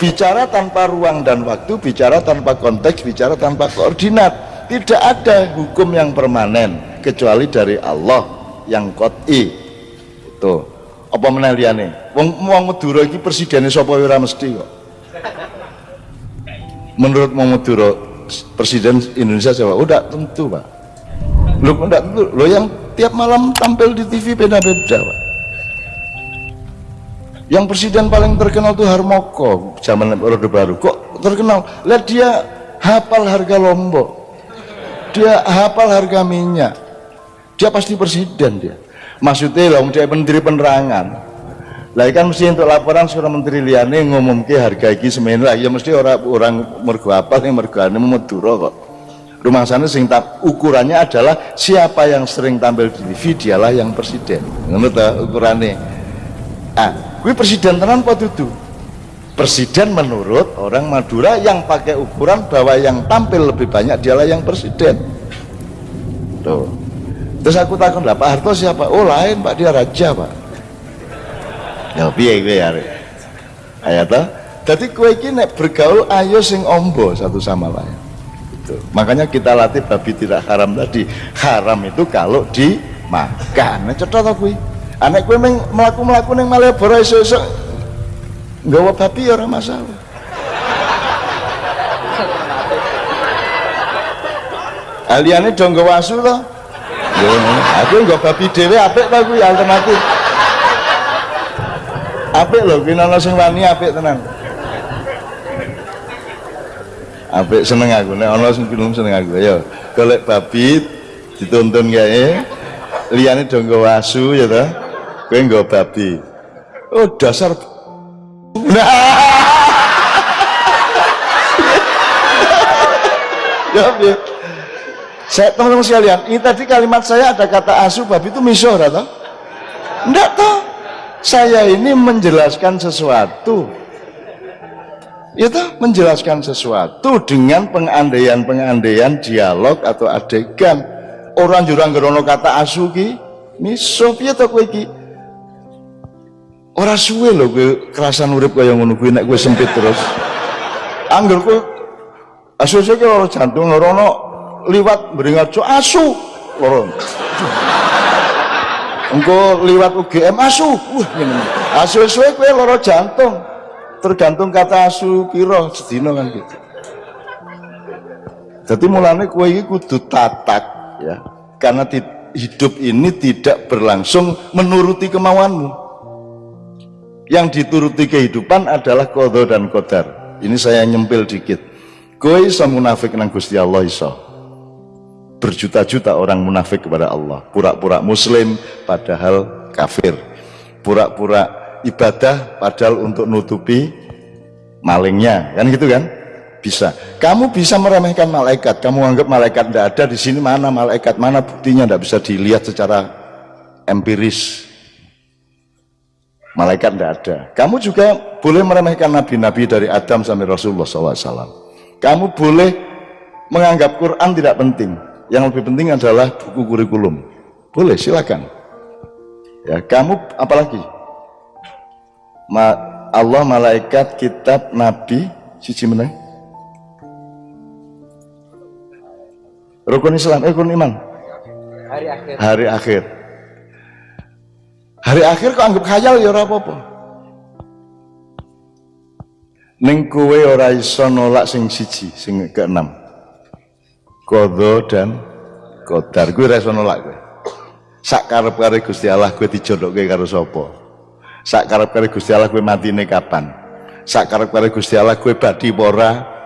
bicara tanpa ruang dan waktu bicara tanpa konteks bicara tanpa koordinat. Tidak ada hukum yang permanen kecuali dari Allah yang kot'i itu. Apa meneliane wong wong Madura iki presidennya sapa ora mesti kok? Menurut wong Madura presiden Indonesia siapa? Udah tentu Pak. Lu enggak tentu? Lo yang tiap malam tampil di TV beda-beda Pak yang presiden paling terkenal tuh Harmoko zaman Orde Baru. Kok terkenal? Lihat dia hafal harga lombok. Dia hafal harga minyak. Dia pasti presiden dia. Maksudnya lah dia menteri penerangan. Lah kan mesti untuk laporan seorang menteri liane ngomong ke harga iki semen lah ya mesti orang orang mergo apa yang mergo ane kok. Rumah sana sing tak ukurannya adalah siapa yang sering tampil di TV dialah yang presiden. Ngono ukurannya ah gue presiden tenan apa itu presiden menurut orang Madura yang pakai ukuran bahwa yang tampil lebih banyak dialah yang presiden. Tuh. Terus aku takut lah Pak Harto siapa? Oh lain Pak. Dia raja Pak. Ya biar gue ya toh. Jadi kue ini bergaul ayo sing ombo satu sama lain. Itu makanya kita latih babi tidak haram tadi. Haram itu kalau dimakan. Nah cetot aku anak gue meng melaku melaku neng Malioboro nggak babi ya orang masalah. Aliannya dong gak wasu loh aku nggak babi dewe apik lah gue alternatif apik loh kini ana sing wani apik tenang apik seneng aku nek ana sing film seneng aku. Ayo golek babi dituntun kae. Liyane dong gak wasu ya toh kowe nggo babi. Oh dasar nah. Ya, ya. saya tolong sekalian ini tadi kalimat saya ada kata asu babi itu misor atau enggak toh. Saya ini menjelaskan sesuatu. Itu menjelaskan sesuatu dengan pengandaian-pengandaian dialog atau adegan. Orang jurang gerono kata asu ki miso. Piye to kowe Ora suwe lho kowe kerasan urip kaya ngono kuwi nek kowe sempit terus. Angger kowe asu-asu ki lara jantung lara ono liwat bringajo asu lara. Engko liwat UGM asu. Wah ngene. Asu-asu kowe lara jantung. Tergantung kata asu piro sedina kan gitu. Jadi mulane kowe iki kudu tatak ya. Karena hidup ini tidak berlangsung menuruti kemauanmu yang dituruti kehidupan adalah kodo dan kodar ini saya nyempil dikit. Kowe iso munafik nang Gusti Allah iso? Berjuta-juta orang munafik kepada Allah. Pura-pura muslim padahal kafir. Pura-pura ibadah padahal untuk nutupi malingnya. Kan gitu kan? Bisa. Kamu bisa meremehkan malaikat. Kamu anggap malaikat tidak ada di sini. Mana malaikat? Mana buktinya? Tidak bisa dilihat secara empiris malaikat tidak ada. Kamu juga boleh meremehkan nabi-nabi dari Adam sampai Rasulullah SAW kamu boleh menganggap Quran tidak penting. Yang lebih penting adalah buku kurikulum. Boleh silakan. Ya kamu apalagi? Ma, Allah malaikat kitab nabi siji meneng rukun Islam eh rukun iman? Hari akhir. Hari akhir hari akhir kok anggap khayal ya ora apa-apa. Ning kowe ora iso nolak sing siji sing keenam. Kodo dan kodar gue ora nolak kowe. Sak karep-karep Gusti Allah kowe dijodohke karo sapa? Sak karep-karep Gusti Allah kowe matine kapan? Sak karep-karep Gusti Allah kowe badi ora?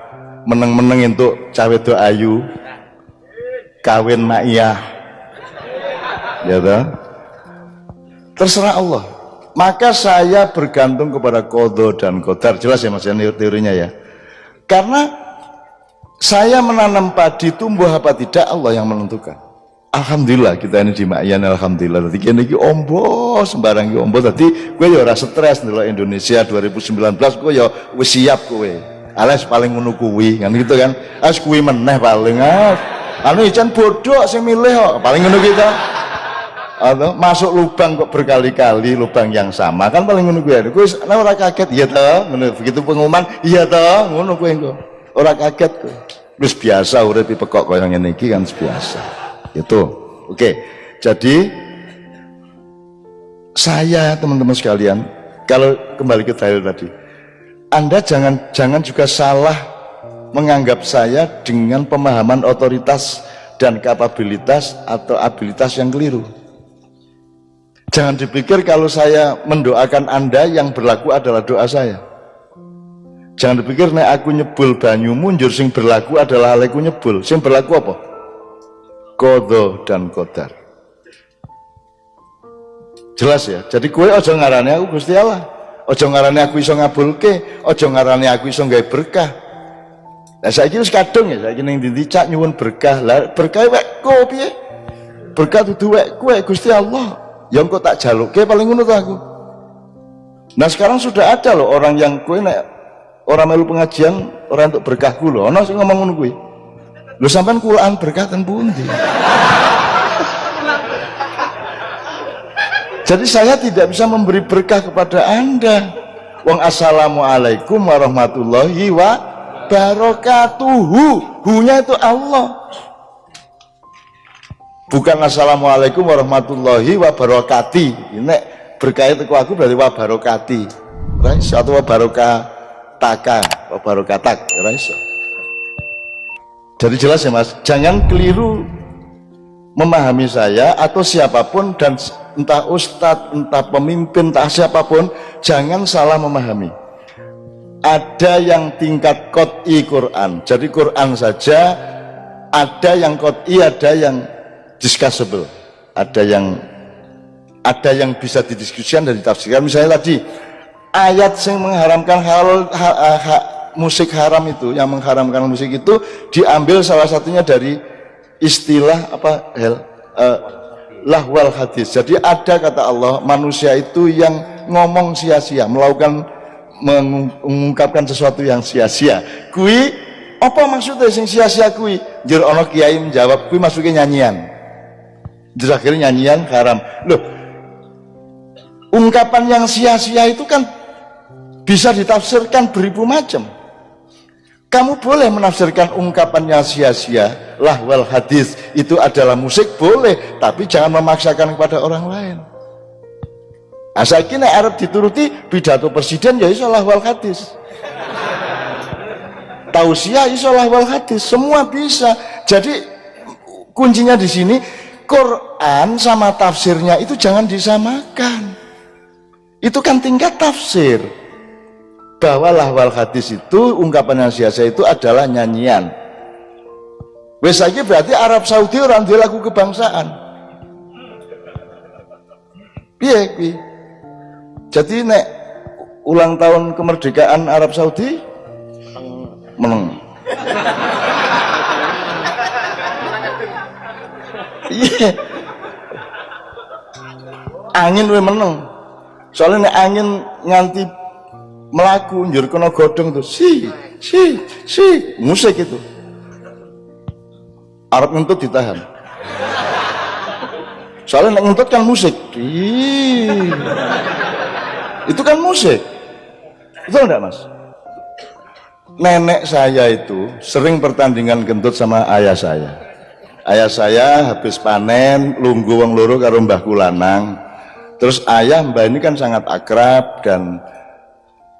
Meneng-meneng entuk cawe do ayu. Kawin maiyah ya toh terserah Allah. Maka saya bergantung kepada kodo dan kodar jelas ya mas ya teorinya ya. Karena saya menanam padi tumbuh apa tidak Allah yang menentukan. Alhamdulillah kita ini di Ma'yan Alhamdulillah. Tadi kini ini ombo sembarang ini ombo. Tadi gue ya rasa stres nih Indonesia 2019 gue ya gue siap gue alias paling menukui kan gitu kan? As gue meneh paling ah anu ican bodoh saya milih kok paling ngono kita atau masuk lubang kok berkali-kali lubang yang sama. Kan paling ngono kuwi. Kuwi ana ora kaget. Iya toh ngono. Begitu pengumuman iya toh ngono kuwi engko. Ora kaget kuwi. Wis biasa urip pekok kaya ngene iki kan biasa. Itu oke. Jadi saya teman-teman sekalian kalau kembali ke dalil tadi anda jangan jangan juga salah menganggap saya dengan pemahaman otoritas dan kapabilitas atau abilitas yang keliru jangan dipikir kalau saya mendoakan anda yang berlaku adalah doa saya. Jangan dipikir nek aku nyebul banyu munjur sing berlaku adalah aleku nyebul. Sing berlaku apa? Kodo dan kodar jelas ya? Jadi kue ojo ngarani aku Gusti Allah. Ojo ngarani aku iso ngabulke ojo ngarani aku iso nggak berkah. Nah saya kira kadung ya saya kira yang dicak nyuwun berkah. Lah berkah wek kopi berkah tuh wek kue Gusti Allah yang kok tak jaluk ke paling ngono aku. Nah sekarang sudah ada loh orang yang kue nek orang melu pengajian orang untuk berkahku loh ono sing ngomong ngono kuwi? Lho sampean Quran berkah ten pundi? Jadi saya tidak bisa memberi berkah kepada anda. Wong assalamualaikum warahmatullahi wabarakatuhu hunya itu Allah bukan assalamualaikum warahmatullahi wabarakati. Ini berkah itu aku berarti wabarakati. Raiso atau wabarakataka. Wabarakatak raiso jadi jelas ya mas? Jangan keliru memahami saya atau siapa pun dan entah ustadz, entah pemimpin, entah siapa pun, jangan salah memahami. Ada yang tingkat kot'i Quran, jadi Quran saja, ada yang kot'i, ada yang discussable, ada yang ada yang bisa didiskusikan dan ditafsirkan. Misalnya tadi ayat yang mengharamkan hal ha, ha, musik haram itu, yang mengharamkan musik itu diambil salah satunya dari istilah apa hel uh, lahwal hadis. Jadi ada kata Allah manusia itu yang ngomong sia-sia melakukan mengungkapkan sesuatu yang sia-sia. Kui apa maksudnya sing sia-sia kui? Jir ono kiai menjawab kui masuknya nyanyian akhirnya nyanyian haram. Loh ungkapan yang sia-sia itu kan bisa ditafsirkan beribu macam. Kamu boleh menafsirkan ungkapannya sia-sia lahwal hadis itu adalah musik boleh tapi jangan memaksakan kepada orang lain. Asakina Arab dituruti pidato presiden ya iso lahwal hadis. Tausiah iso lahwal hadis semua bisa. Jadi kuncinya di sini Quran sama tafsirnya itu jangan disamakan. Itu kan tingkat tafsir. Bahwa lahwal hadis itu ungkapan yang sia-sia itu adalah nyanyian. Wes lagi berarti Arab Saudi orang dia lagu kebangsaan. Piye piye jadi nek ulang tahun kemerdekaan Arab Saudi menang iya. Angin we menang soalnya nek angin nganti melaku njur kena godong tuh si si si musik itu. Arab ngentut ditahan. Soalnya ngentut kan musik. Itu kan musik. Itu enggak mas? Nenek saya itu sering pertandingan kentut sama ayah saya ayah saya habis panen lunggu wong loro karo mbah kulanang. Terus ayah mbah ini kan sangat akrab dan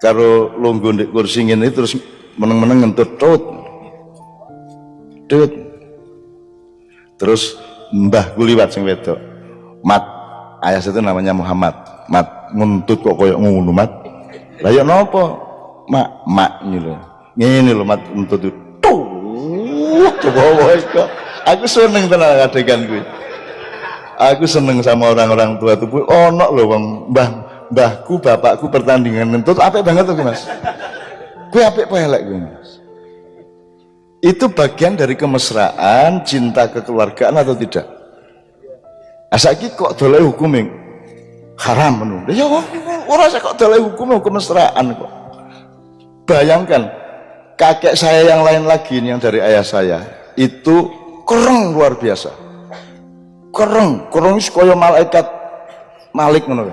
karo lunggu di kursi ini terus meneng-meneng ngentut tut tut. Terus mbah guliwat sing wedok mat ayah itu namanya Muhammad. Mat ngentut kok koyok ngono mat. Lah ya napa mak mak ini lho. Ngene lho mat ngentut. Tuh coba kok aku seneng tenan adegan gue aku seneng sama orang-orang tua tuh ono lho bang mbah mbahku bapakku pertandingan ngentut apik banget tuh mas. Gue apik pelek gue mas? Itu bagian dari kemesraan cinta kekeluargaan atau tidak? Asaki kok dolai hukuming haram menurut ya orang saya kok dolai hukum hukum mesraan kok. Bayangkan kakek saya yang lain lagi yang dari ayah saya itu keren luar biasa. Kereng. Kereng kaya malaikat malik ngono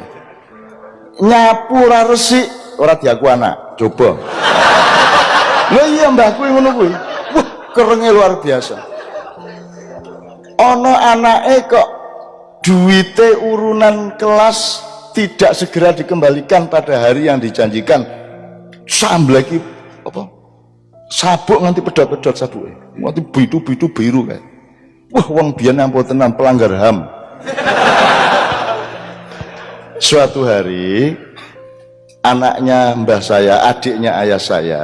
nyapu ora resik ora diaku anak. Coba. Lho iya mbahku ngono kuwi. Wah kerenge luar biasa. Ana anake kok duite urunan kelas tidak segera dikembalikan pada hari yang dijanjikan. Sambleki sabuk nganti pedot-pedot sabuk nganti bitu-bitu biru kayak wah wong biyen ampun tenan pelanggar HAM suatu hari anaknya mbah saya adiknya ayah saya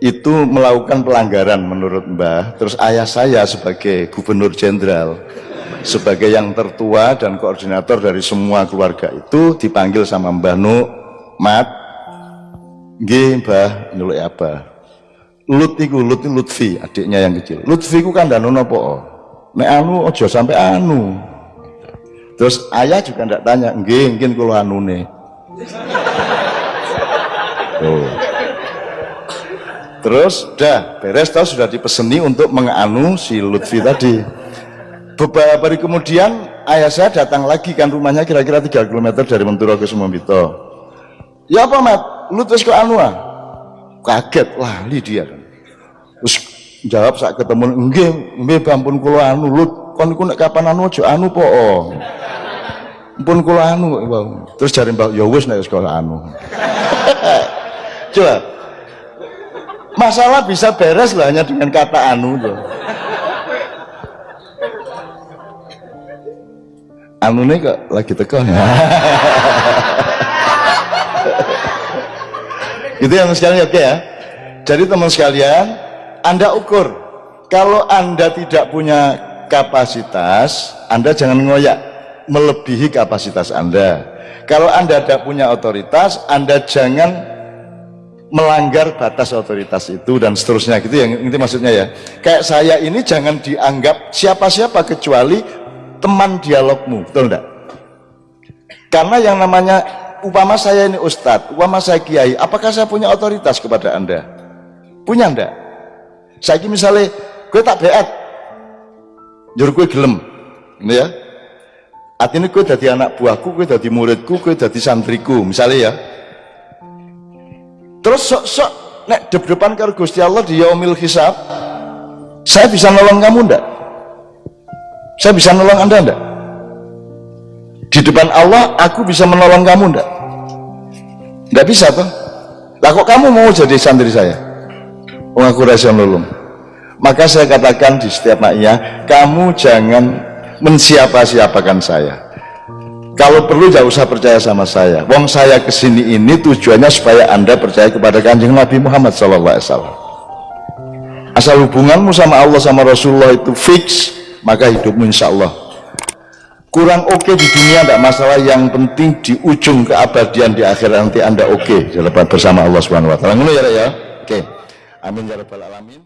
itu melakukan pelanggaran menurut mbah terus ayah saya sebagai gubernur jenderal sebagai yang tertua dan koordinator dari semua keluarga itu dipanggil sama mbah Nu mat nggih mbah nyeluk apa Lut iku Lut Lutfi adiknya yang kecil. Lutfi ku danu nopo? Nek anu ojo sampai anu. Terus ayah juga ndak tanya nggih mungkin kalau anune. Oh. terus dah beres tahu sudah dipeseni untuk menganu si Lutfi tadi. Beberapa hari kemudian ayah saya datang lagi kan rumahnya kira-kira 3 km dari Menturo ke Sumambito. Ya apa mat? Lu terus ke ah kaget lali dia terus jawab saat ketemu enggak enggak ampun kula anu lu kon iku nek kapan anu aja anu po. Ampun kula anu. Terus jare mbak ya wis nek sekolah anu. Coba. Masalah bisa beres lah hanya dengan kata anu tuh. anu nih kok lagi teko ya? Itu yang sekalian oke ya? Jadi teman sekalian anda ukur. Kalau anda tidak punya kapasitas anda jangan ngoyak melebihi kapasitas anda. Kalau anda tidak punya otoritas anda jangan melanggar batas otoritas itu dan seterusnya. Gitu yang ini maksudnya ya? Kayak saya ini jangan dianggap siapa-siapa kecuali teman dialogmu. Betul enggak karena yang namanya upama saya ini ustadz upama saya kiai apakah saya punya otoritas kepada anda? Punya enggak saya ini misalnya gue tak beat juru gue gelem ini ya artinya gue jadi anak buahku gue jadi muridku gue jadi santriku misalnya ya terus sok-sok nek dep-depan karo Gusti Allah di yaumil hisab saya bisa nolong kamu ndak saya bisa nolong anda enggak? Di depan Allah aku bisa menolong kamu enggak? Enggak bisa toh? Lah kok kamu mau jadi santri saya? Aku rasa nolong. Maka saya katakan di setiap maknya, kamu jangan mensiapa-siapakan saya. Kalau perlu jangan usah percaya sama saya. Wong saya ke sini ini tujuannya supaya anda percaya kepada kanjeng Nabi Muhammad SAW. Asal hubunganmu sama Allah sama Rasulullah itu fix, maka hidupmu insya Allah kurang oke okay di dunia tidak masalah yang penting di ujung keabadian di akhirat nanti anda oke okay, bersama Allah subhanahu wa ta'ala ya ya oke okay. Amin ya rabbal alamin